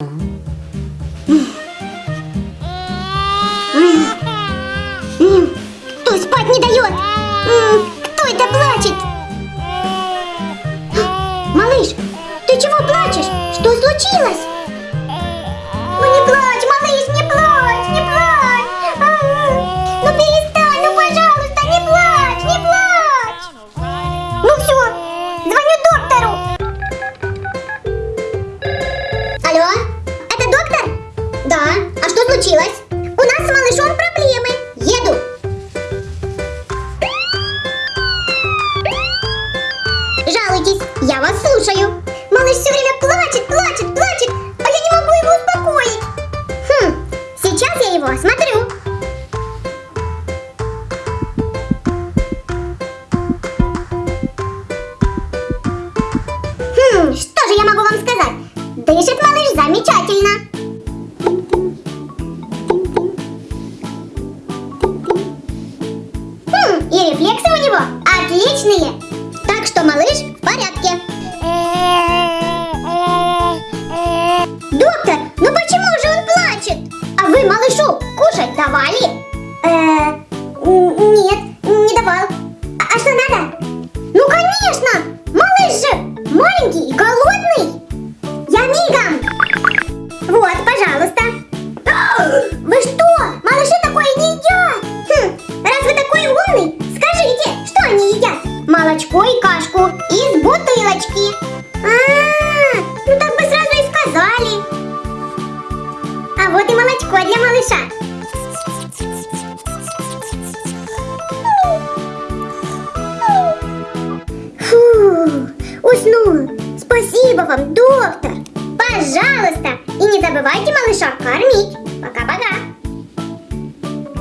Кто спать не дает? Кто это плачет? Малыш, ты чего плачешь? Что случилось? Случилось? У нас с малышом проблемы. Еду. Жалуйтесь, я вас слушаю. Малыш все время плачет, плачет, плачет, а я не могу его успокоить. Хм, сейчас я его осмотрю. И рефлексы у него отличные. Так что малыш в порядке. Доктор, ну почему же он плачет? А вы малышу кушать давали? Э, нет, не давал. А, а что надо? Ну конечно, малыш же маленький и голодный. Молочко и кашку из бутылочки. А, ну так бы сразу и сказали. А вот и молочко для малыша. Фу. Спасибо вам, доктор. Пожалуйста. И не забывайте малыша кормить.